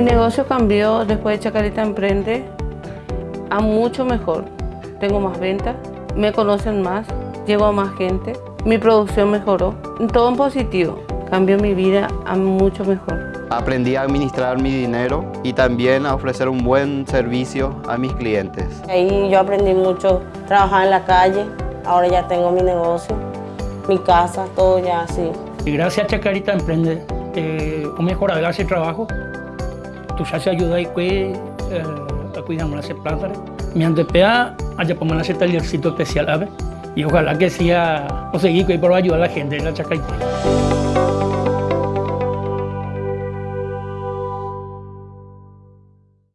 Mi negocio cambió después de Chacarita Emprende a mucho mejor. Tengo más ventas, me conocen más, llego a más gente, mi producción mejoró. Todo en positivo, cambió mi vida a mucho mejor. Aprendí a administrar mi dinero y también a ofrecer un buen servicio a mis clientes. Ahí yo aprendí mucho, trabajar en la calle, ahora ya tengo mi negocio, mi casa, todo ya así. Y gracias a Chacarita Emprende, eh, un mejor ese trabajo, tu ya se ayuda y que eh, a cuidar ese planta. Mi antepea, allá por ese tallercito especial, ¿sabes? Y ojalá que sea, o seguir por ayudar a la gente en la Chacarita.